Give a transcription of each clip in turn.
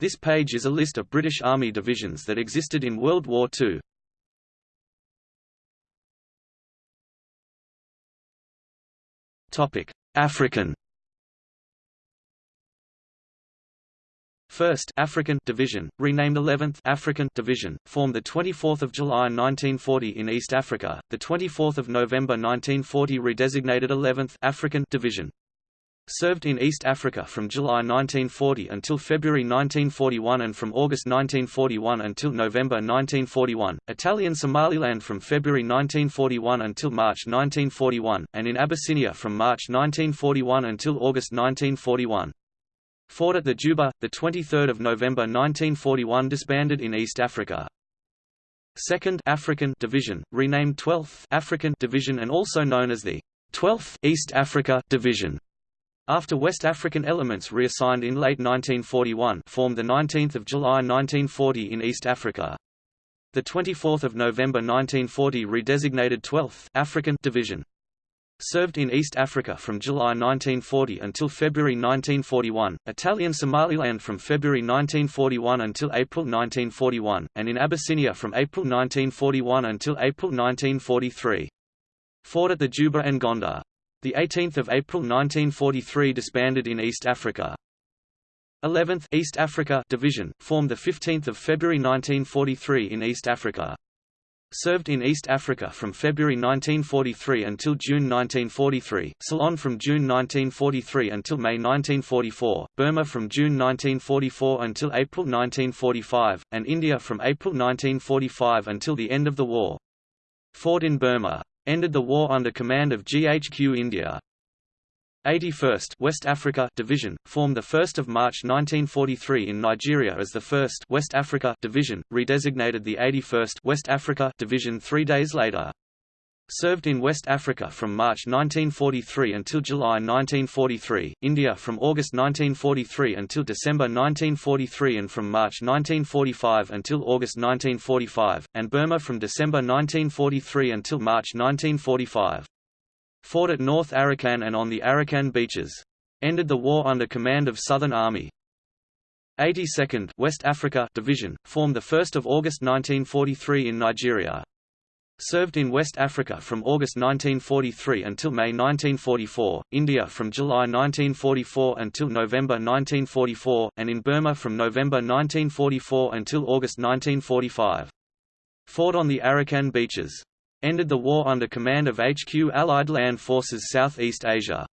This page is a list of British Army divisions that existed in World War II. Topic: African. First African Division, renamed 11th African Division, formed the 24th of July 1940 in East Africa. The 24th of November 1940 redesignated 11th African Division served in East Africa from July 1940 until February 1941 and from August 1941 until November 1941, Italian Somaliland from February 1941 until March 1941, and in Abyssinia from March 1941 until August 1941. Fought at the Juba, 23 November 1941 disbanded in East Africa. 2nd African Division, renamed 12th African Division and also known as the 12th East Africa Division after West African elements reassigned in late 1941 formed the 19th of July 1940 in East Africa. The 24th of November 1940 redesignated 12th African Division. Served in East Africa from July 1940 until February 1941, Italian Somaliland from February 1941 until April 1941, and in Abyssinia from April 1941 until April 1943. Fought at the Juba and Gondar. The 18th of April 1943 disbanded in East Africa. 11th East Africa Division, formed the 15th of February 1943 in East Africa. Served in East Africa from February 1943 until June 1943, Ceylon from June 1943 until May 1944, Burma from June 1944 until April 1945, and India from April 1945 until the end of the war. Fought in Burma ended the war under command of GHQ India. 81st West Africa Division, formed 1 March 1943 in Nigeria as the 1st West Africa Division, redesignated the 81st West Africa Division three days later. Served in West Africa from March 1943 until July 1943, India from August 1943 until December 1943 and from March 1945 until August 1945, and Burma from December 1943 until March 1945. Fought at North Arakan and on the Arakan beaches. Ended the war under command of Southern Army. 82nd West Africa Division, formed 1 August 1943 in Nigeria. Served in West Africa from August 1943 until May 1944, India from July 1944 until November 1944, and in Burma from November 1944 until August 1945. Fought on the Arakan beaches. Ended the war under command of HQ Allied Land Forces Southeast Asia.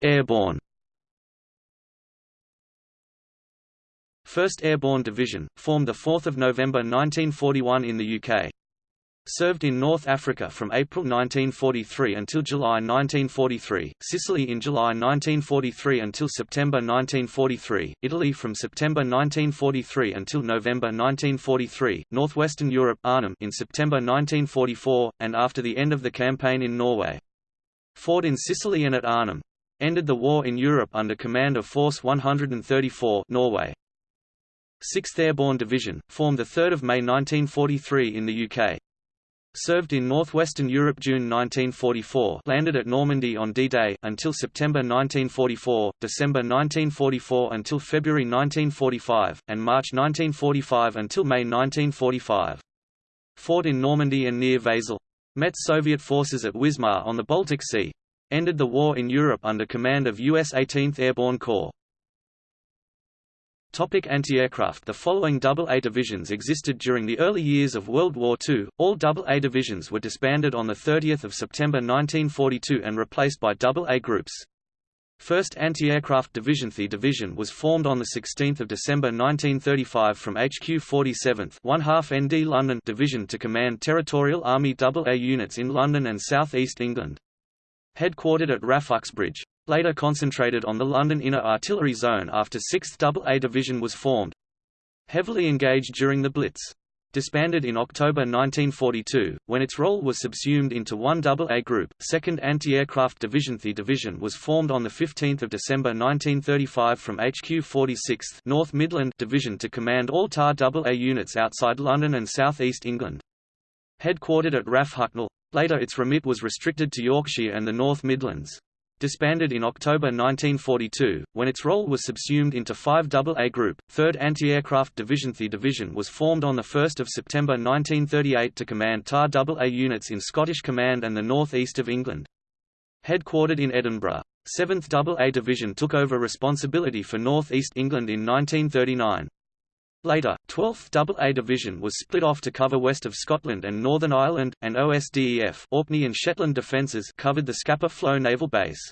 Airborne 1st Airborne Division, formed 4 November 1941 in the UK. Served in North Africa from April 1943 until July 1943, Sicily in July 1943 until September 1943, Italy from September 1943 until November 1943, Northwestern Europe Arnhem in September 1944, and after the end of the campaign in Norway. Fought in Sicily and at Arnhem. Ended the war in Europe under command of Force 134 Norway. 6th Airborne Division, formed 3 May 1943 in the UK. Served in northwestern Europe June 1944 landed at Normandy on D-Day until September 1944, December 1944 until February 1945, and March 1945 until May 1945. Fought in Normandy and near Wesel. Met Soviet forces at Wismar on the Baltic Sea. Ended the war in Europe under command of U.S. 18th Airborne Corps. Topic anti-aircraft The following AA divisions existed during the early years of World War II. All AA divisions were disbanded on 30 September 1942 and replaced by AA groups. 1st Anti-Aircraft Division The division was formed on 16 December 1935 from HQ 47th 1 half ND London Division to command Territorial Army AA units in London and South East England. Headquartered at RAF Uxbridge later concentrated on the London Inner Artillery Zone after 6th AA Division was formed. Heavily engaged during the Blitz. Disbanded in October 1942, when its role was subsumed into one AA Group, 2nd Anti-Aircraft Division The division was formed on 15 December 1935 from HQ 46th North Midland Division to command all TAR AA units outside London and South East England. Headquartered at RAF Hucknall. Later its remit was restricted to Yorkshire and the North Midlands. Disbanded in October 1942, when its role was subsumed into 5 AA Group. 3rd Anti-Aircraft Division The division was formed on 1 September 1938 to command TAR AA units in Scottish Command and the north east of England. Headquartered in Edinburgh. 7th AA Division took over responsibility for North East England in 1939. Later, 12th AA Division was split off to cover west of Scotland and Northern Ireland, and OSDEF Orkney and Shetland Defences covered the Scapa Flow Naval Base.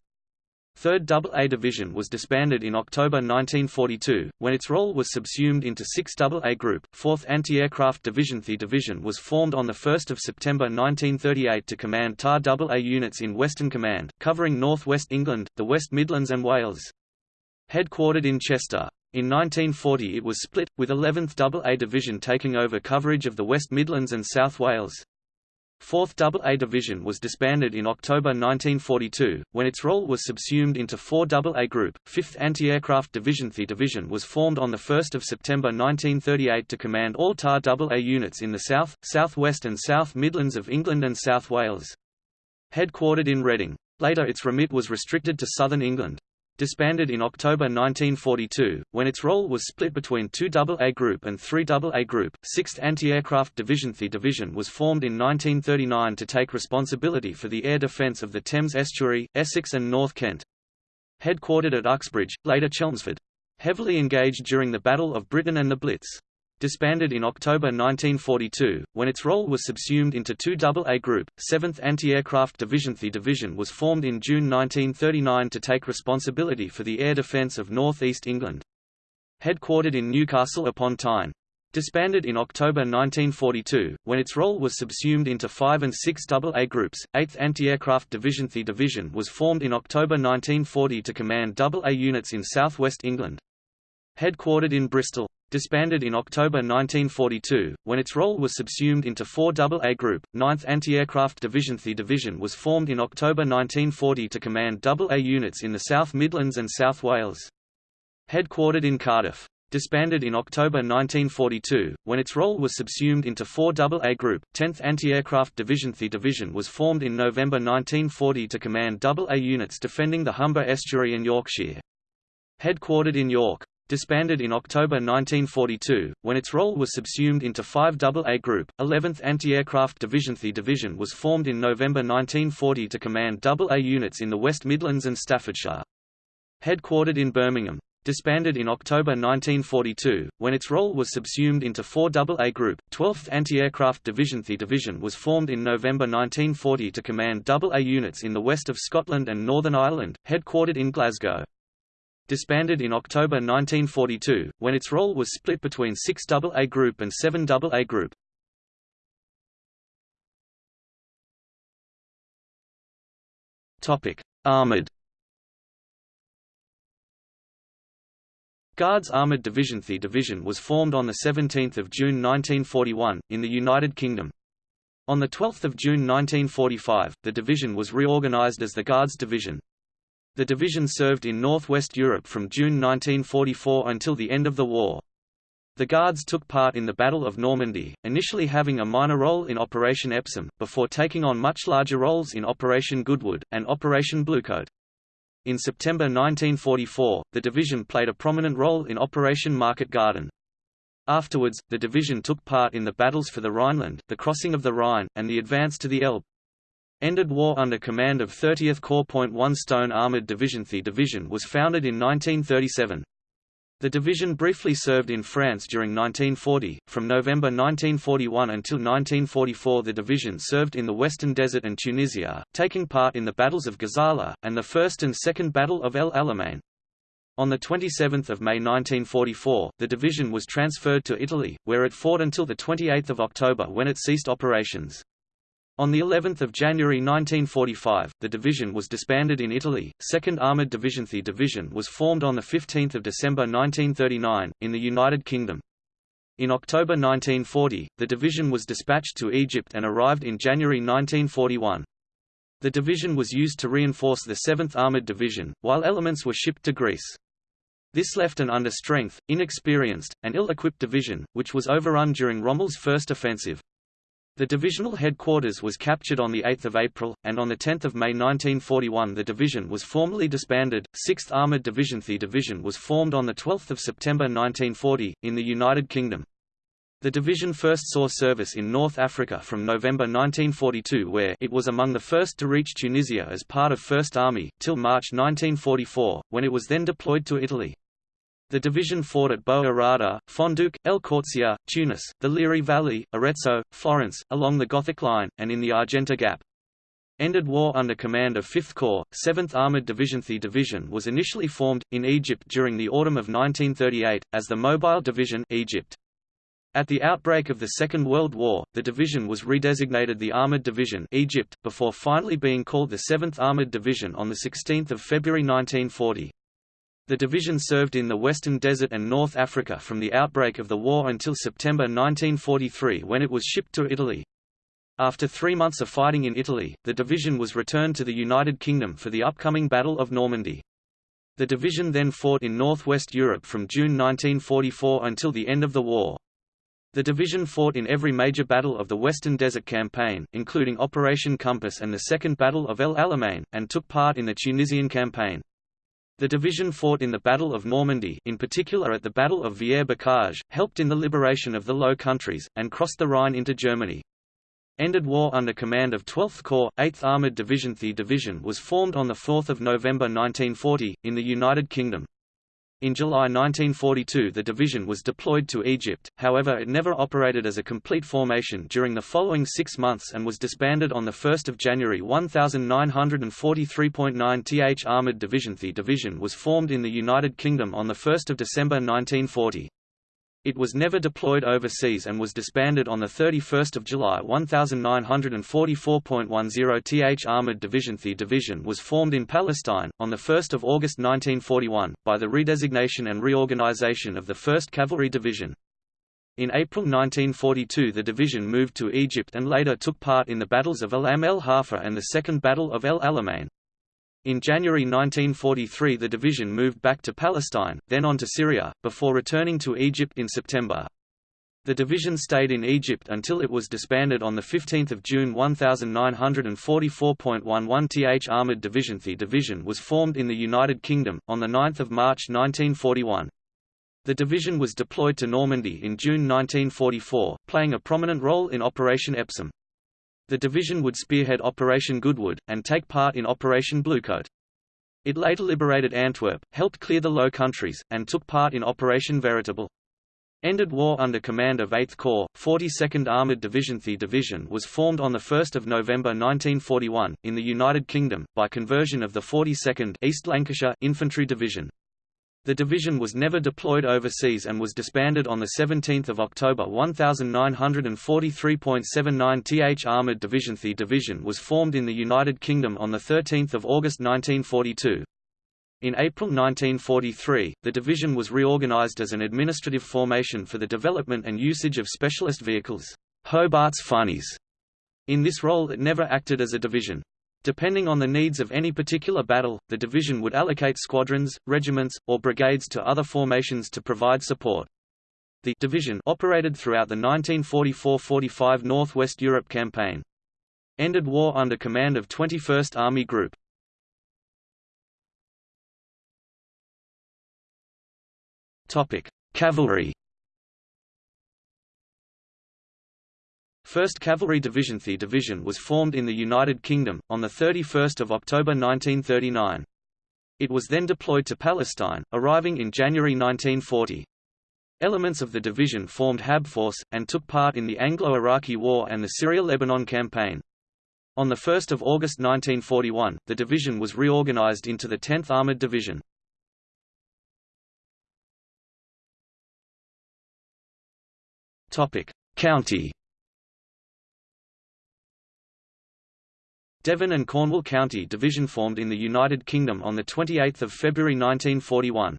3rd AA Division was disbanded in October 1942, when its role was subsumed into 6th AA Group. 4th Anti-Aircraft Division The division was formed on 1 September 1938 to command TAR AA units in Western Command, covering North West England, the West Midlands and Wales. Headquartered in Chester. In 1940 it was split, with 11th AA Division taking over coverage of the West Midlands and South Wales. 4th AA Division was disbanded in October 1942, when its role was subsumed into 4 AA Group. 5th Anti-Aircraft Division The division was formed on 1 September 1938 to command all TAR AA units in the south, south-west and south Midlands of England and South Wales. Headquartered in Reading. Later its remit was restricted to southern England disbanded in October 1942, when its role was split between 2 AA Group and 3 AA Group. 6th Anti-Aircraft Division The division was formed in 1939 to take responsibility for the air defence of the Thames estuary, Essex and North Kent. Headquartered at Uxbridge, later Chelmsford. Heavily engaged during the Battle of Britain and the Blitz disbanded in October 1942, when its role was subsumed into 2 AA Group, 7th Anti-Aircraft Division The division was formed in June 1939 to take responsibility for the air defence of North East England. Headquartered in Newcastle upon Tyne. Disbanded in October 1942, when its role was subsumed into 5 and 6 AA groups, 8th Anti-Aircraft Division The division was formed in October 1940 to command AA units in southwest England. Headquartered in Bristol disbanded in October 1942, when its role was subsumed into 4 AA Group, 9th Anti-Aircraft Division The division was formed in October 1940 to command AA units in the South Midlands and South Wales. Headquartered in Cardiff. Disbanded in October 1942, when its role was subsumed into 4 AA Group, 10th Anti-Aircraft Division The division was formed in November 1940 to command AA units defending the Humber Estuary and Yorkshire. Headquartered in York disbanded in October 1942, when its role was subsumed into 5 AA Group, 11th Anti-Aircraft Division The division was formed in November 1940 to command AA units in the West Midlands and Staffordshire. Headquartered in Birmingham. Disbanded in October 1942, when its role was subsumed into 4 AA Group, 12th Anti-Aircraft Division The division was formed in November 1940 to command AA units in the west of Scotland and Northern Ireland, headquartered in Glasgow disbanded in October 1942, when its role was split between 6 AA Group and 7 AA Group. Armored Guards Armored Division The division was formed on 17 June 1941, in the United Kingdom. On 12 June 1945, the division was reorganised as the Guards Division. The division served in northwest Europe from June 1944 until the end of the war. The Guards took part in the Battle of Normandy, initially having a minor role in Operation Epsom, before taking on much larger roles in Operation Goodwood, and Operation Bluecoat. In September 1944, the division played a prominent role in Operation Market Garden. Afterwards, the division took part in the battles for the Rhineland, the crossing of the Rhine, and the advance to the Elbe. Ended war under command of 30th Corps. 1 Stone Armored Division The division was founded in 1937. The division briefly served in France during 1940. From November 1941 until 1944, the division served in the Western Desert and Tunisia, taking part in the battles of Gazala, and the First and Second Battle of El Alamein. On 27 May 1944, the division was transferred to Italy, where it fought until 28 October when it ceased operations. On the 11th of January 1945, the division was disbanded in Italy. 2nd Armored Division The division was formed on the 15th of December 1939 in the United Kingdom. In October 1940, the division was dispatched to Egypt and arrived in January 1941. The division was used to reinforce the 7th Armored Division, while elements were shipped to Greece. This left an under-strength, inexperienced, and ill-equipped division, which was overrun during Rommel's first offensive. The divisional headquarters was captured on 8 April, and on 10 May 1941 the division was formally disbanded. 6th Armoured Division The division was formed on 12 September 1940, in the United Kingdom. The division first saw service in North Africa from November 1942 where it was among the first to reach Tunisia as part of First Army, till March 1944, when it was then deployed to Italy. The division fought at Bou Arada, Fondouk, El Kourzia, Tunis, the Liri Valley, Arezzo, Florence, along the Gothic Line, and in the Argenta Gap. Ended war under command of 5th Corps, 7th Armoured Division The division was initially formed, in Egypt during the autumn of 1938, as the Mobile Division Egypt. At the outbreak of the Second World War, the division was redesignated the Armoured Division Egypt, before finally being called the 7th Armoured Division on 16 February 1940. The division served in the Western Desert and North Africa from the outbreak of the war until September 1943 when it was shipped to Italy. After three months of fighting in Italy, the division was returned to the United Kingdom for the upcoming Battle of Normandy. The division then fought in northwest Europe from June 1944 until the end of the war. The division fought in every major battle of the Western Desert Campaign, including Operation Compass and the Second Battle of El Alamein, and took part in the Tunisian Campaign. The division fought in the Battle of Normandy in particular at the Battle of Villers-Bocage, helped in the liberation of the Low Countries, and crossed the Rhine into Germany. Ended war under command of 12th Corps, 8th Armoured Division The division was formed on 4 November 1940, in the United Kingdom. In July 1942 the division was deployed to Egypt, however it never operated as a complete formation during the following six months and was disbanded on 1 January 1943.9 th Armoured Division The division was formed in the United Kingdom on 1 December 1940. It was never deployed overseas and was disbanded on 31 July 1944.10 th Armoured Division The division was formed in Palestine, on 1 August 1941, by the redesignation and reorganization of the 1st Cavalry Division. In April 1942 the division moved to Egypt and later took part in the battles of Alam el Halfa and the Second Battle of El Alamein. In January 1943 the division moved back to Palestine, then on to Syria, before returning to Egypt in September. The division stayed in Egypt until it was disbanded on 15 June 1944.11 th Armoured Division The division was formed in the United Kingdom, on 9 March 1941. The division was deployed to Normandy in June 1944, playing a prominent role in Operation Epsom. The division would spearhead Operation Goodwood, and take part in Operation Bluecoat. It later liberated Antwerp, helped clear the Low Countries, and took part in Operation Veritable. Ended war under command of 8th Corps, 42nd Armoured Division The division was formed on 1 November 1941, in the United Kingdom, by conversion of the 42nd East Lancashire Infantry Division. The division was never deployed overseas and was disbanded on 17 October 1943.79 th Armoured Division The division was formed in the United Kingdom on 13 August 1942. In April 1943, the division was reorganised as an administrative formation for the development and usage of specialist vehicles Hobart's Funnies. In this role it never acted as a division. Depending on the needs of any particular battle, the division would allocate squadrons, regiments, or brigades to other formations to provide support. The division operated throughout the 1944–45 Northwest Europe campaign. Ended war under command of 21st Army Group. Cavalry 1st Cavalry Division The division was formed in the United Kingdom, on 31 October 1939. It was then deployed to Palestine, arriving in January 1940. Elements of the division formed Hab Force, and took part in the Anglo-Iraqi War and the Syria-Lebanon campaign. On 1 August 1941, the division was reorganized into the 10th Armored Division. County Devon and Cornwall County Division formed in the United Kingdom on 28 February 1941.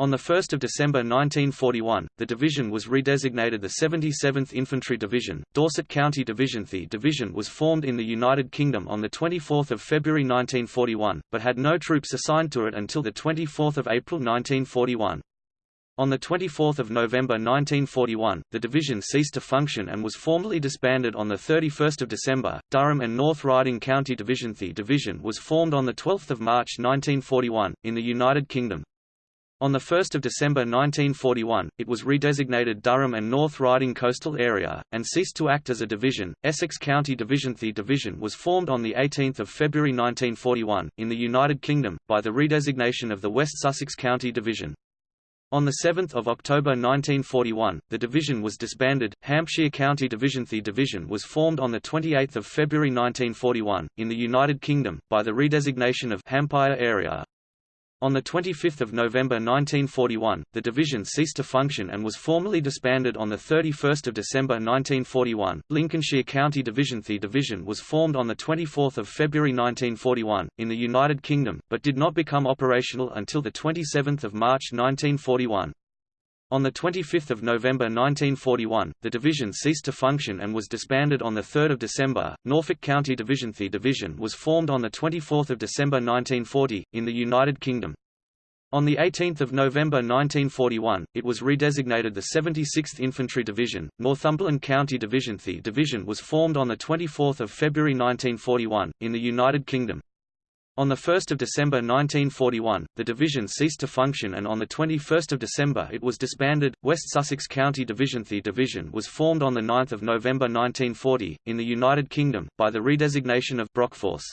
On 1 December 1941, the division was redesignated the 77th Infantry Division, Dorset County Division The division was formed in the United Kingdom on 24 February 1941, but had no troops assigned to it until 24 April 1941. On 24 November 1941, the division ceased to function and was formally disbanded on 31 December. Durham and North Riding County Division The division was formed on 12 March 1941, in the United Kingdom. On 1 December 1941, it was redesignated Durham and North Riding Coastal Area, and ceased to act as a division. Essex County Division The division was formed on 18 February 1941, in the United Kingdom, by the redesignation of the West Sussex County Division. On 7 October 1941, the division was disbanded. Hampshire County Division The division was formed on 28 February 1941, in the United Kingdom, by the redesignation of Hampshire Area. On 25 November 1941, the division ceased to function and was formally disbanded on 31 December 1941. Lincolnshire County Division The division was formed on 24 February 1941, in the United Kingdom, but did not become operational until 27 March 1941. On 25 November 1941, the division ceased to function and was disbanded on 3 December. Norfolk County Division The division was formed on 24 December 1940, in the United Kingdom. On 18 November 1941, it was redesignated the 76th Infantry Division. Northumberland County Division The division was formed on 24 February 1941, in the United Kingdom. On 1 December 1941, the division ceased to function and on 21 December it was disbanded. West Sussex County Division The division was formed on 9 November 1940, in the United Kingdom, by the redesignation of Brockforce.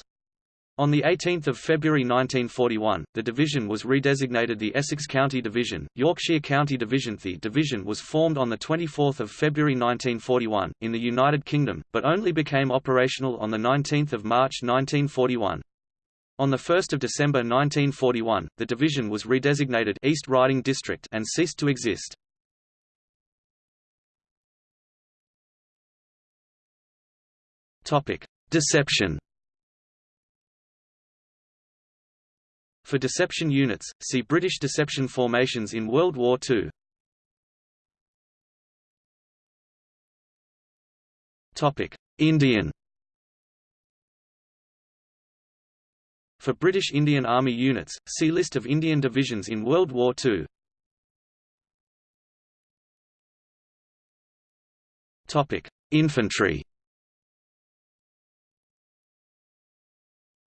On 18 February 1941, the division was redesignated the Essex County Division. Yorkshire County Division The division was formed on 24 February 1941, in the United Kingdom, but only became operational on 19 March 1941. On 1 December 1941, the division was redesignated East Riding District and ceased to exist. Deception For deception units, see British deception formations in World War II. Indian For British Indian Army units, see List of Indian divisions in World War II. Topic: Infantry.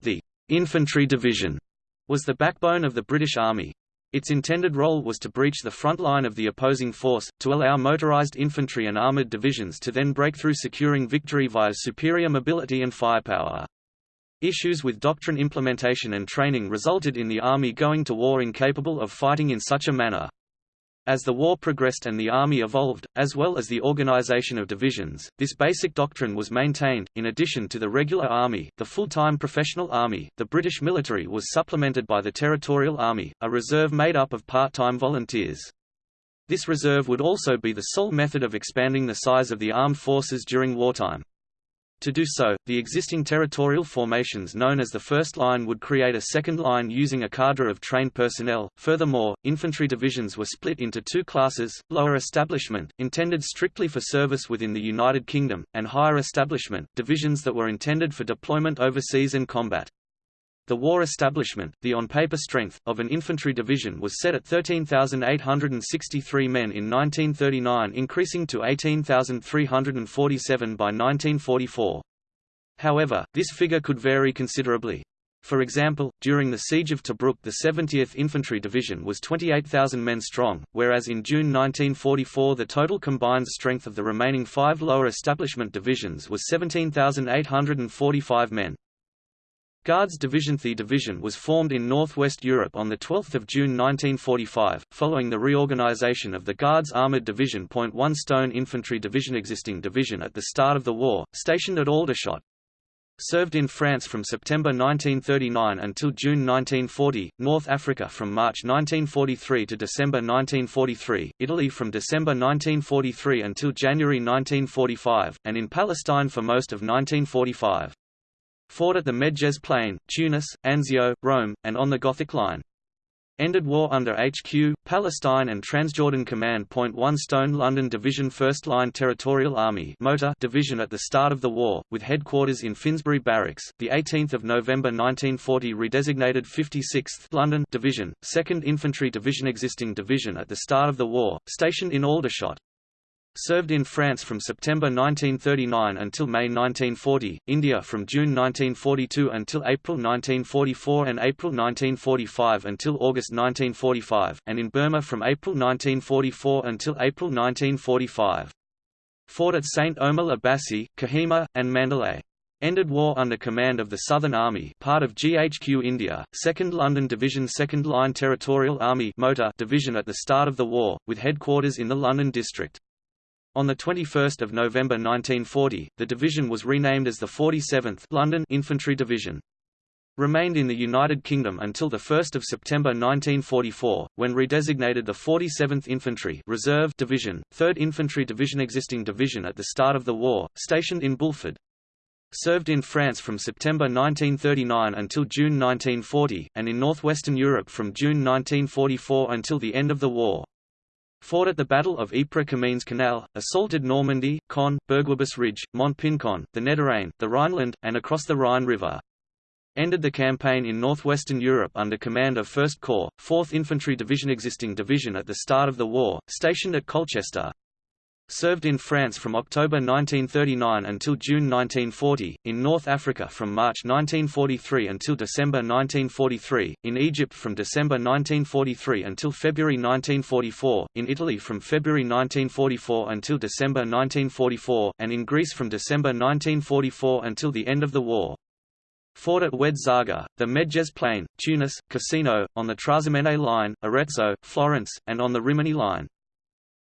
The Infantry Division was the backbone of the British Army. Its intended role was to breach the front line of the opposing force, to allow motorised infantry and armoured divisions to then break through securing victory via superior mobility and firepower. Issues with doctrine implementation and training resulted in the Army going to war incapable of fighting in such a manner. As the war progressed and the Army evolved, as well as the organization of divisions, this basic doctrine was maintained. In addition to the regular Army, the full-time professional Army, the British military was supplemented by the Territorial Army, a reserve made up of part-time volunteers. This reserve would also be the sole method of expanding the size of the armed forces during wartime. To do so, the existing territorial formations known as the First Line would create a second line using a cadre of trained personnel. Furthermore, infantry divisions were split into two classes, lower establishment, intended strictly for service within the United Kingdom, and higher establishment, divisions that were intended for deployment overseas and combat. The war establishment, the on-paper strength, of an infantry division was set at 13,863 men in 1939 increasing to 18,347 by 1944. However, this figure could vary considerably. For example, during the Siege of Tobruk the 70th Infantry Division was 28,000 men strong, whereas in June 1944 the total combined strength of the remaining five lower establishment divisions was 17,845 men. Guards Division The division was formed in northwest Europe on 12 June 1945, following the reorganization of the Guards Armored Division. One Stone Infantry Division existing division at the start of the war, stationed at Aldershot. Served in France from September 1939 until June 1940, North Africa from March 1943 to December 1943, Italy from December 1943 until January 1945, and in Palestine for most of 1945 fought at the Medjez Plain, Tunis, Anzio, Rome, and on the Gothic Line. Ended war under HQ, Palestine and Transjordan Command. Point 1 Stone London Division 1st Line Territorial Army Motor Division at the start of the war, with headquarters in Finsbury Barracks, 18 November 1940 redesignated 56th London Division, 2nd Infantry Division Existing division at the start of the war, stationed in Aldershot. Served in France from September 1939 until May 1940, India from June 1942 until April 1944 and April 1945 until August 1945, and in Burma from April 1944 until April 1945. Fought at St. Omer la Bassée, Kohima, and Mandalay. Ended war under command of the Southern Army part of GHQ India, 2nd London Division 2nd Line Territorial Army Motor Division at the start of the war, with headquarters in the London district. On 21 November 1940, the division was renamed as the 47th London Infantry Division. Remained in the United Kingdom until 1 September 1944, when redesignated the 47th Infantry Reserve Division, 3rd Infantry Division existing division at the start of the war, stationed in Bulford. Served in France from September 1939 until June 1940, and in northwestern Europe from June 1944 until the end of the war. Fought at the Battle of Ypres-Comines Canal, assaulted Normandy, Caen, Bourguébus Ridge, Mont-Pincon, the Niederrhein, the Rhineland, and across the Rhine River. Ended the campaign in northwestern Europe under command of 1st Corps, 4th Infantry Division existing division at the start of the war, stationed at Colchester. Served in France from October 1939 until June 1940, in North Africa from March 1943 until December 1943, in Egypt from December 1943 until February 1944, in Italy from February 1944 until December 1944, and in Greece from December 1944 until the end of the war. Fought at Oued Zarga, the Medjez Plain, Tunis, Cassino, on the Trasimene Line, Arezzo, Florence, and on the Rimini Line.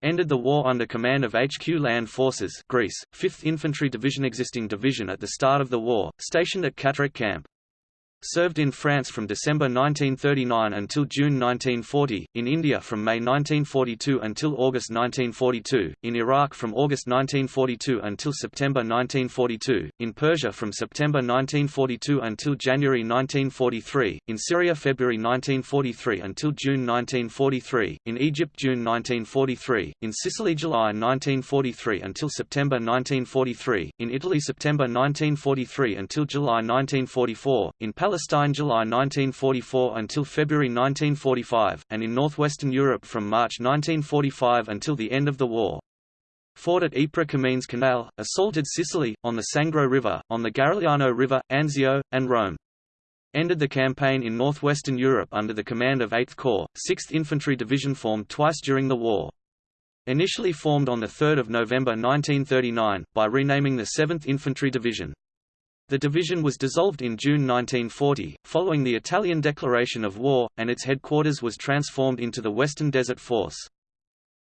Ended the war under command of HQ Land Forces Greece, 5th Infantry Division existing division at the start of the war, stationed at Catterick Camp. Served in France from December 1939 until June 1940, in India from May 1942 until August 1942, in Iraq from August 1942 until September 1942, in Persia from September 1942 until January 1943, in Syria February 1943 until June 1943, in Egypt June 1943, in Sicily July 1943 until September 1943, in Italy September 1943 until July 1944, in Palestine July 1944 until February 1945, and in northwestern Europe from March 1945 until the end of the war. Fought at Ypres Comines Canal, assaulted Sicily, on the Sangro River, on the Garigliano River, Anzio, and Rome. Ended the campaign in northwestern Europe under the command of 8th Corps, 6th Infantry Division formed twice during the war. Initially formed on 3 November 1939, by renaming the 7th Infantry Division. The division was dissolved in June 1940, following the Italian declaration of war, and its headquarters was transformed into the Western Desert Force.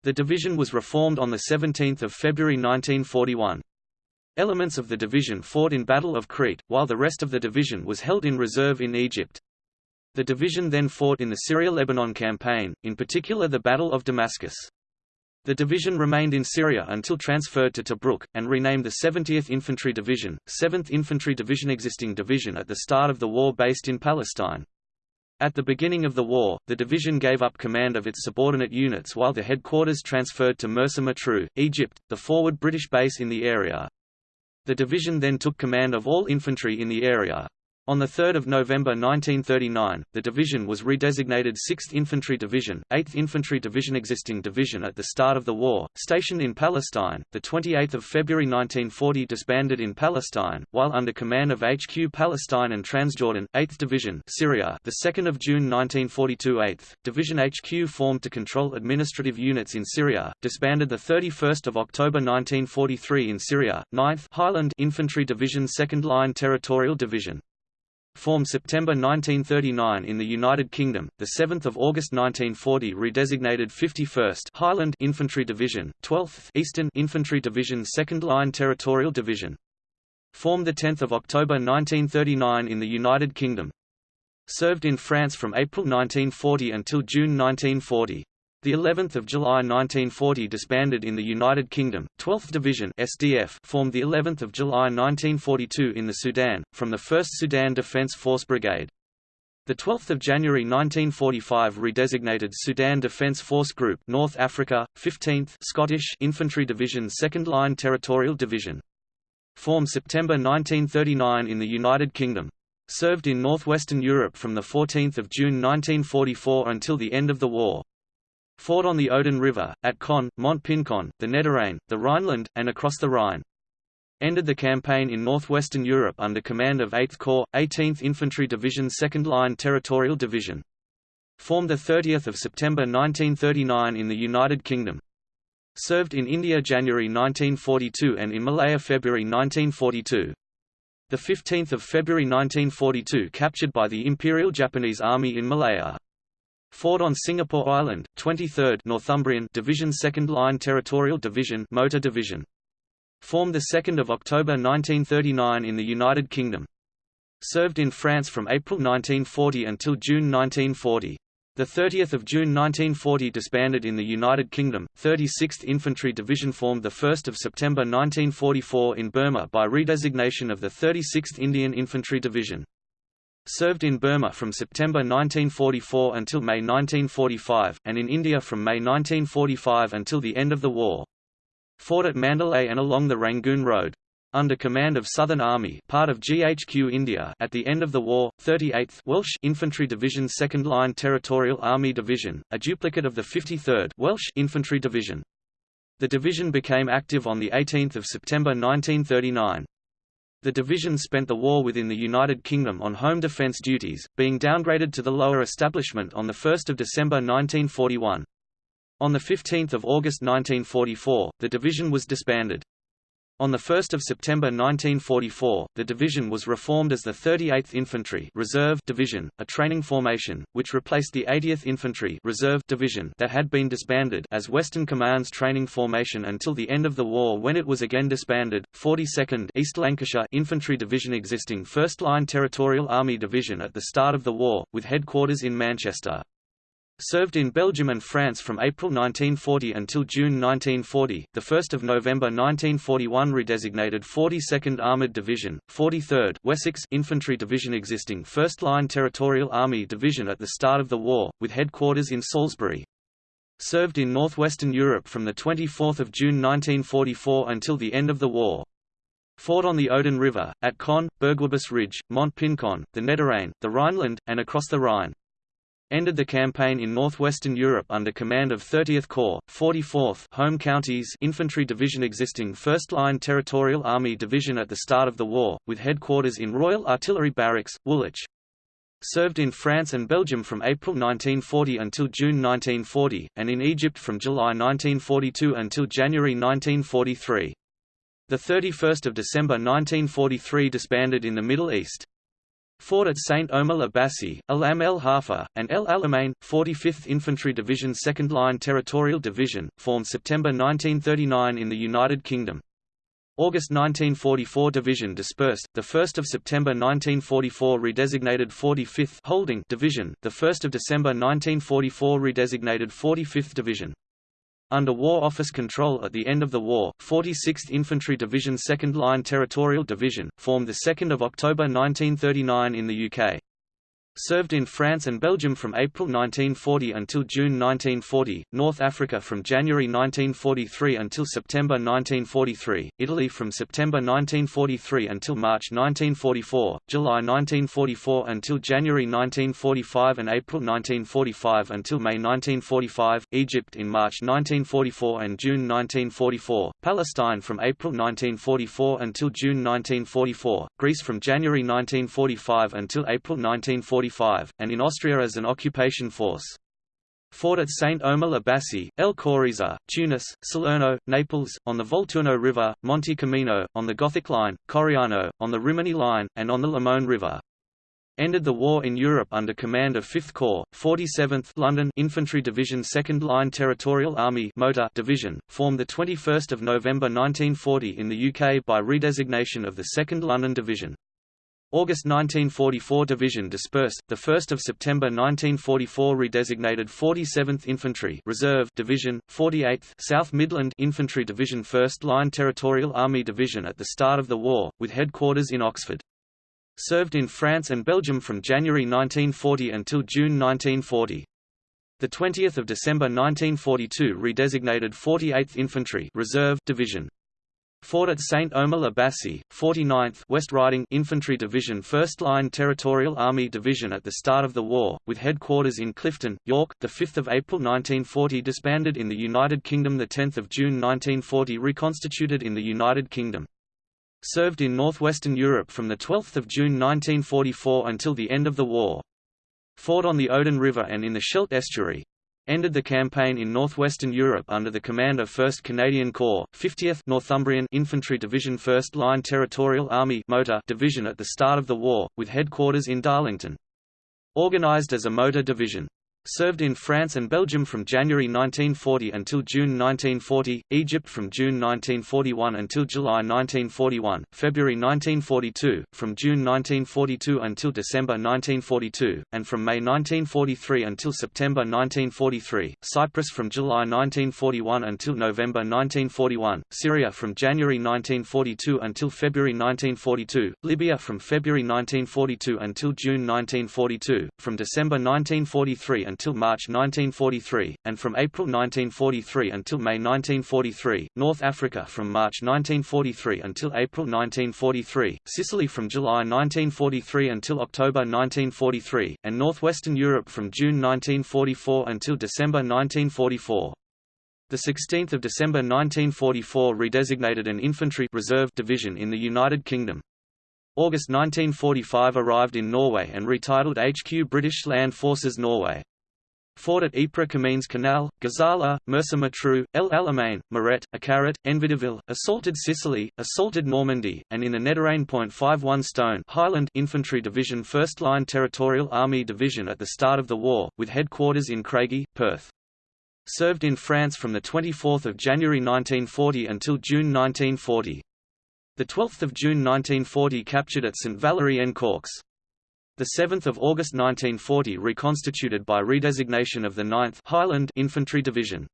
The division was reformed on 17 February 1941. Elements of the division fought in Battle of Crete, while the rest of the division was held in reserve in Egypt. The division then fought in the Syria-Lebanon campaign, in particular the Battle of Damascus. The division remained in Syria until transferred to Tobruk, and renamed the 70th Infantry Division, 7th Infantry Division existing division at the start of the war based in Palestine. At the beginning of the war, the division gave up command of its subordinate units while the headquarters transferred to Mersa Matruh, Egypt, the forward British base in the area. The division then took command of all infantry in the area. On 3 November 1939, the division was redesignated 6th Infantry Division, 8th Infantry Division existing division at the start of the war, stationed in Palestine. The 28th of February 1940 disbanded in Palestine, while under command of HQ Palestine and Transjordan, 8th Division, Syria. The 2nd of June 1942, 8th Division HQ formed to control administrative units in Syria, disbanded the 31st of October 1943 in Syria. 9th Highland Infantry Division 2nd Line Territorial Division formed September 1939 in the United Kingdom, the 7th of August 1940 redesignated 51st Highland Infantry Division, 12th Eastern Infantry Division 2nd Line Territorial Division. Formed the 10th of October 1939 in the United Kingdom. Served in France from April 1940 until June 1940. The 11th of July 1940 disbanded in the United Kingdom. 12th Division (SDF) formed the 11th of July 1942 in the Sudan from the 1st Sudan Defence Force Brigade. The 12th of January 1945 redesignated Sudan Defence Force Group, North Africa, 15th Scottish Infantry Division, 2nd Line Territorial Division. Formed September 1939 in the United Kingdom. Served in northwestern Europe from 14 June 1944 until the end of the war. Fought on the Odon River, at Caen, Mont-Pincon, the Niederrhein, the Rhineland, and across the Rhine. Ended the campaign in northwestern Europe under command of 8th Corps, 18th Infantry Division 2nd Line Territorial Division. Formed 30 September 1939 in the United Kingdom. Served in India January 1942 and in Malaya February 1942. The 15th of February 1942 captured by the Imperial Japanese Army in Malaya. Fought on Singapore Island, 23rd Northumbrian Division 2nd Line Territorial Division Motor Division. Formed 2 October 1939 in the United Kingdom. Served in France from April 1940 until June 1940. The 30th of June 1940 disbanded in the United Kingdom. 36th Infantry Division formed the 1st of September 1944 in Burma by redesignation of the 36th Indian Infantry Division. Served in Burma from September 1944 until May 1945, and in India from May 1945 until the end of the war. Fought at Mandalay and along the Rangoon Road under command of Southern Army part of GHQ India at the end of the war, 38th Welsh Infantry Division 2nd Line Territorial Army Division, a duplicate of the 53rd Welsh Infantry Division. The division became active on 18 September 1939. The division spent the war within the United Kingdom on home defence duties, being downgraded to the lower establishment on 1 December 1941. On 15 August 1944, the division was disbanded. On 1 September 1944, the division was reformed as the 38th Infantry Reserve Division, a training formation, which replaced the 80th Infantry Reserve Division that had been disbanded as Western Command's training formation until the end of the war when it was again disbanded. 42nd East Lancashire Infantry Division existing 1st Line Territorial Army Division at the start of the war, with headquarters in Manchester. Served in Belgium and France from April 1940 until June 1940, the 1st of November 1941 redesignated 42nd Armoured Division, 43rd Wessex Infantry Division existing 1st Line Territorial Army Division at the start of the war, with headquarters in Salisbury. Served in northwestern Europe from 24 June 1944 until the end of the war. Fought on the Odon River, at Caen, Bourguébus Ridge, Mont-Pincon, the Niederrhein, the Rhineland, and across the Rhine ended the campaign in northwestern Europe under command of 30th Corps, 44th Home Counties Infantry Division existing 1st Line Territorial Army Division at the start of the war, with headquarters in Royal Artillery Barracks, Woolwich. Served in France and Belgium from April 1940 until June 1940, and in Egypt from July 1942 until January 1943. The 31st of December 1943 disbanded in the Middle East. Fought at St. Omer la Bassée, Alam el Halfa, and El Alamein, 45th Infantry Division 2nd Line Territorial Division, formed September 1939 in the United Kingdom. August 1944 Division dispersed, 1 September 1944 redesignated 45th Holding Division, 1 December 1944 redesignated 45th Division. Under War Office control at the end of the war, 46th Infantry Division 2nd Line Territorial Division, formed 2 October 1939 in the UK. Served in France and Belgium from April 1940 until June 1940, North Africa from January 1943 until September 1943, Italy from September 1943 until March 1944, July 1944 until January 1945 and April 1945 until May 1945, Egypt in March 1944 and June 1944, Palestine from April 1944 until June 1944, Greece from January 1945 until April 1945 and in Austria as an occupation force. Fought at St. Omer la Bassée, El Coriza, Tunis, Salerno, Naples, on the Volturno River, Monte Camino, on the Gothic Line, Coriano, on the Rimini Line, and on the Lamone River. Ended the war in Europe under command of 5th Corps, 47th London Infantry Division 2nd Line Territorial Army Motor Division, formed 21 November 1940 in the UK by redesignation of the 2nd London Division. August 1944 Division dispersed, 1 September 1944 redesignated 47th Infantry Reserve Division, 48th South Midland Infantry Division 1st Line Territorial Army Division at the start of the war, with headquarters in Oxford. Served in France and Belgium from January 1940 until June 1940. The 20th of December 1942 redesignated 48th Infantry Reserve Division. Fought at St. Omer la Bassée, 49th West Riding Infantry Division 1st Line Territorial Army Division at the start of the war, with headquarters in Clifton, York. The 5th of April 1940 disbanded in the United Kingdom. The 10th of June 1940 reconstituted in the United Kingdom. Served in northwestern Europe from the 12th of June 1944 until the end of the war. Fought on the Odon River and in the Scheldt estuary ended the campaign in northwestern Europe under the command of 1st Canadian Corps, 50th Northumbrian Infantry Division 1st Line Territorial Army Motor Division at the start of the war, with headquarters in Darlington. Organized as a motor division. Served in France and Belgium from January 1940 until June 1940, Egypt from June 1941 until July 1941, February 1942, from June 1942 until December 1942, and from May 1943 until September 1943, Cyprus from July 1941 until November 1941, Syria from January 1942 until February 1942, Libya from February 1942 until June 1942, from December 1943 until March 1943, and from April 1943 until May 1943, North Africa from March 1943 until April 1943, Sicily from July 1943 until October 1943, and Northwestern Europe from June 1944 until December 1944. The 16th of December 1944 redesignated an infantry reserve division in the United Kingdom. August 1945 arrived in Norway and retitled HQ British Land Forces Norway. Fought at Ypres Comines Canal, Gazala, Mersa Matruh, El Alamein, Mareth, Akarit, Enfidaville, assaulted Sicily, assaulted Normandy, and in the Nederrijn. 51 Stone Highland Infantry Division 1st Line Territorial Army Division at the start of the war, with headquarters in Craigie, Perth. Served in France from 24 January 1940 until June 1940. 12 June 1940 captured at St Valery en Caux. 7 August 1940 reconstituted by redesignation of the 9th Highland Infantry Division.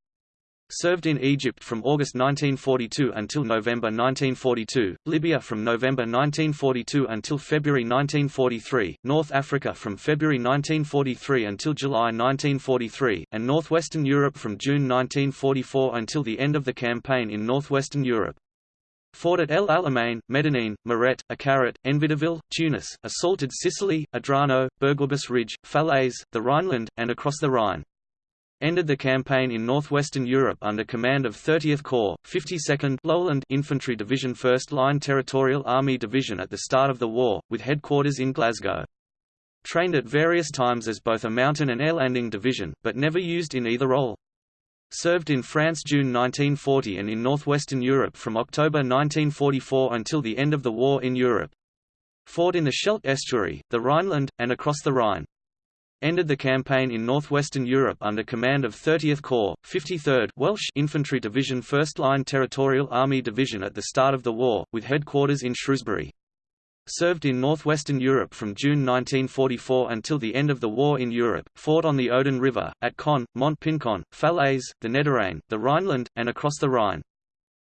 Served in Egypt from August 1942 until November 1942, Libya from November 1942 until February 1943, North Africa from February 1943 until July 1943, and northwestern Europe from June 1944 until the end of the campaign in northwestern Europe. Fought at El Alamein, Medenine, Mareth, Akarit, Enfidaville, Tunis, assaulted Sicily, Adrano, Bourguébus Ridge, Falaise, the Rhineland, and across the Rhine. Ended the campaign in northwestern Europe under command of 30th Corps, 52nd Lowland Infantry Division 1st Line Territorial Army Division at the start of the war, with headquarters in Glasgow. Trained at various times as both a mountain and air landing division, but never used in either role. Served in France June 1940 and in northwestern Europe from October 1944 until the end of the war in Europe. Fought in the Scheldt estuary, the Rhineland, and across the Rhine. Ended the campaign in northwestern Europe under command of 30th Corps, 53rd Welsh Infantry Division 1st Line Territorial Army Division at the start of the war, with headquarters in Shrewsbury. Served in northwestern Europe from June 1944 until the end of the war in Europe, fought on the Odon River, at Caen, Mont-Pincon, Falaise, the Nederrijn, the Rhineland, and across the Rhine.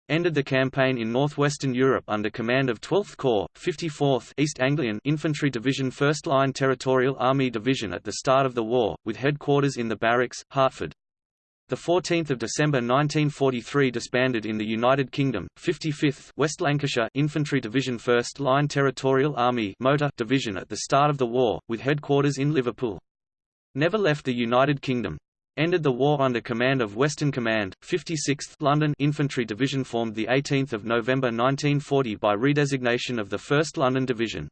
Ended the campaign in northwestern Europe under command of 12th Corps, 54th East Anglian Infantry Division 1st Line Territorial Army Division at the start of the war, with headquarters in the Barracks, Hertford. The 14th of December 1943 disbanded in the United Kingdom, 55th West Lancashire Infantry Division 1st Line Territorial Army Motor Division at the start of the war, with headquarters in Liverpool. Never left the United Kingdom. Ended the war under command of Western Command, 56th London Infantry Division formed 18 November 1940 by redesignation of the 1st London Division.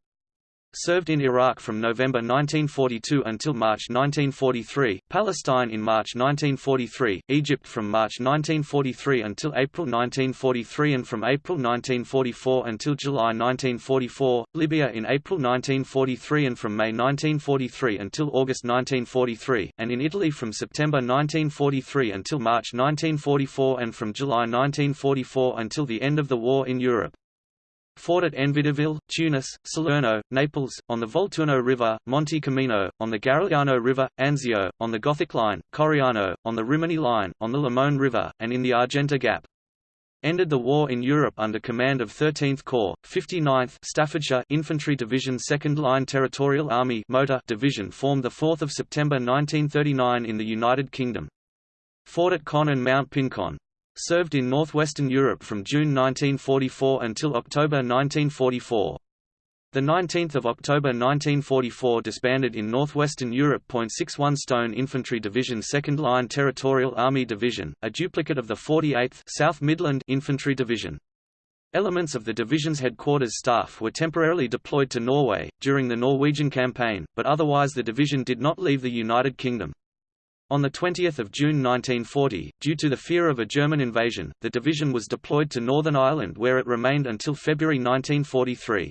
Served in Iraq from November 1942 until March 1943, Palestine in March 1943, Egypt from March 1943 until April 1943 and from April 1944 until July 1944, Libya in April 1943 and from May 1943 until August 1943, and in Italy from September 1943 until March 1944 and from July 1944 until the end of the war in Europe. Fought at Enfidaville, Tunis, Salerno, Naples, on the Volturno River, Monte Camino, on the Garigliano River, Anzio, on the Gothic Line, Coriano, on the Rimini Line, on the Lamone River, and in the Argenta Gap. Ended the war in Europe under command of 13th Corps, 59th Staffordshire Infantry Division 2nd Line Territorial Army Motor Division formed 4 September 1939 in the United Kingdom. Fought at Caen and Mount Pincon. Served in northwestern Europe from June 1944 until October 1944. The 19th of October 1944 disbanded in northwestern Europe. 61 Stone Infantry Division 2nd Line Territorial Army Division, a duplicate of the 48th South Midland Infantry Division. Elements of the division's headquarters staff were temporarily deployed to Norway, during the Norwegian campaign, but otherwise the division did not leave the United Kingdom. On 20 June 1940, due to the fear of a German invasion, the division was deployed to Northern Ireland where it remained until February 1943.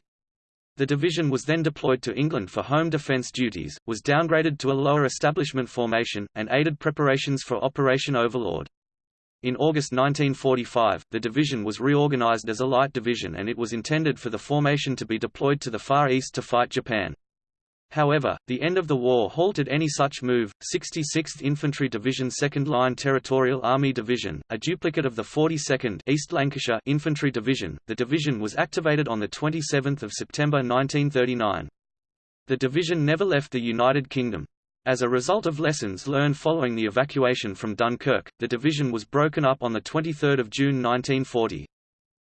The division was then deployed to England for home defence duties, was downgraded to a lower establishment formation, and aided preparations for Operation Overlord. In August 1945, the division was reorganised as a light division and it was intended for the formation to be deployed to the Far East to fight Japan. However, the end of the war halted any such move. 66th Infantry Division 2nd Line Territorial Army Division, a duplicate of the 42nd East Lancashire Infantry Division, the division was activated on the 27th of September 1939. The division never left the United Kingdom. As a result of lessons learned following the evacuation from Dunkirk, the division was broken up on the 23 June 1940.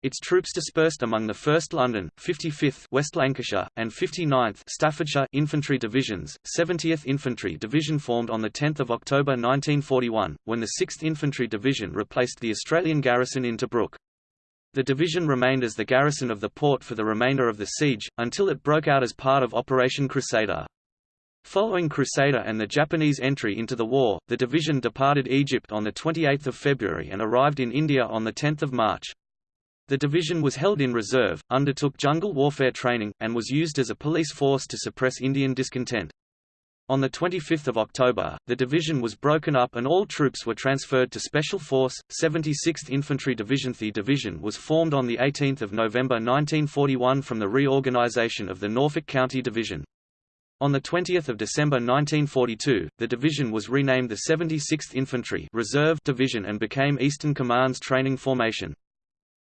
Its troops dispersed among the 1st London, 55th West Lancashire, and 59th Staffordshire Infantry Divisions. 70th Infantry Division formed on 10 October 1941, when the 6th Infantry Division replaced the Australian garrison in Tobruk. The division remained as the garrison of the port for the remainder of the siege, until it broke out as part of Operation Crusader. Following Crusader and the Japanese entry into the war, the division departed Egypt on 28 February and arrived in India on 10 March. The division was held in reserve, undertook jungle warfare training, and was used as a police force to suppress Indian discontent. On 25 October, the division was broken up and all troops were transferred to Special Force, 76th Infantry Division. The division was formed on 18 November 1941 from the reorganization of the Norfolk County Division. On 20 December 1942, the division was renamed the 76th Infantry Reserve Division and became Eastern Command's training formation.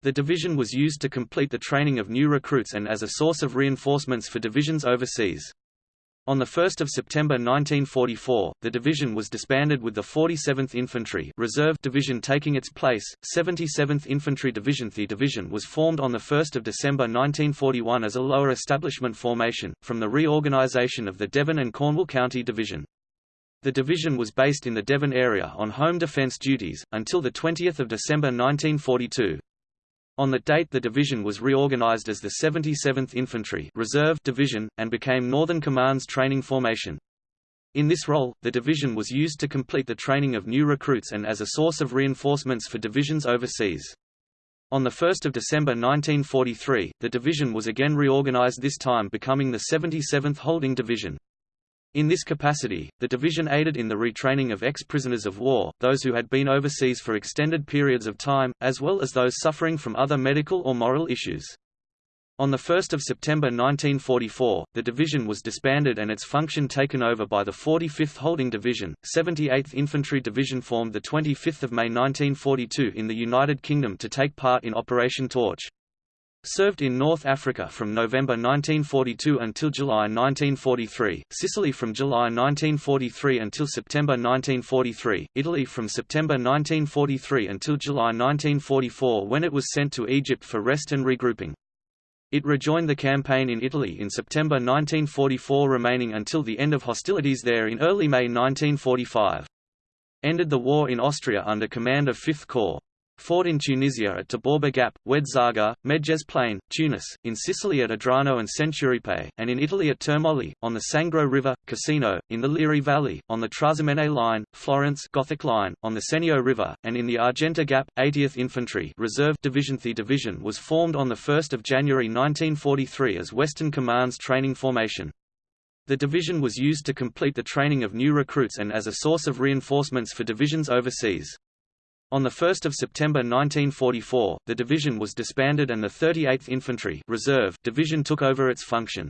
The division was used to complete the training of new recruits and as a source of reinforcements for divisions overseas. On 1 September 1944, the division was disbanded with the 47th Infantry Reserve Division taking its place. 77th Infantry Division The division was formed on 1 December 1941 as a lower establishment formation, from the reorganisation of the Devon and Cornwall County Division. The division was based in the Devon area on home defence duties, until 20 December 1942. On that date the division was reorganized as the 77th Infantry Reserve Division, and became Northern Command's training formation. In this role, the division was used to complete the training of new recruits and as a source of reinforcements for divisions overseas. On 1 December 1943, the division was again reorganized this time becoming the 77th Holding Division. In this capacity, the division aided in the retraining of ex-prisoners of war, those who had been overseas for extended periods of time, as well as those suffering from other medical or moral issues. On 1 September 1944, the division was disbanded and its function taken over by the 45th Holding Division. 78th Infantry Division formed 25 May 1942 in the United Kingdom to take part in Operation Torch. Served in North Africa from November 1942 until July 1943, Sicily from July 1943 until September 1943, Italy from September 1943 until July 1944 when it was sent to Egypt for rest and regrouping. It rejoined the campaign in Italy in September 1944 remaining until the end of hostilities there in early May 1945. Ended the war in Austria under command of 5th Corps. Fought in Tunisia at Tebourba Gap, Oued Medjez Plain, Tunis, in Sicily at Adrano and Centuripe, and in Italy at Termoli, on the Sangro River, Cassino, in the Liri Valley, on the Trasimene Line, Florence Gothic Line, on the Senio River, and in the Argenta Gap. 80th Infantry Reserve Division The division was formed on 1 January 1943 as Western Command's training formation. The division was used to complete the training of new recruits and as a source of reinforcements for divisions overseas. On 1 September 1944, the division was disbanded and the 38th Infantry Reserve Division took over its function.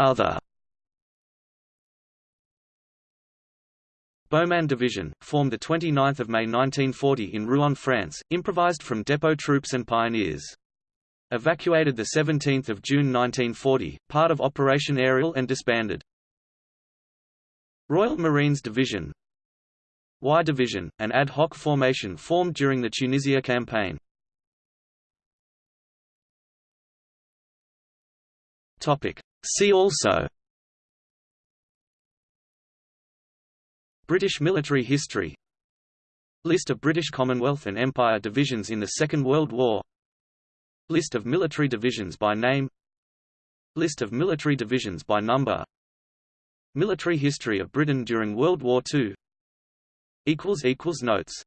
Other Beauman Division, formed 29 May 1940 in Rouen, France, improvised from depot troops and pioneers. Evacuated 17 June 1940, part of Operation Aerial and disbanded. Royal Marines Division Y Division, an ad hoc formation formed during the Tunisia campaign. See also British military history List of British Commonwealth and Empire divisions in the Second World War List of military divisions by name List of military divisions by number Military history of Britain during World War II Notes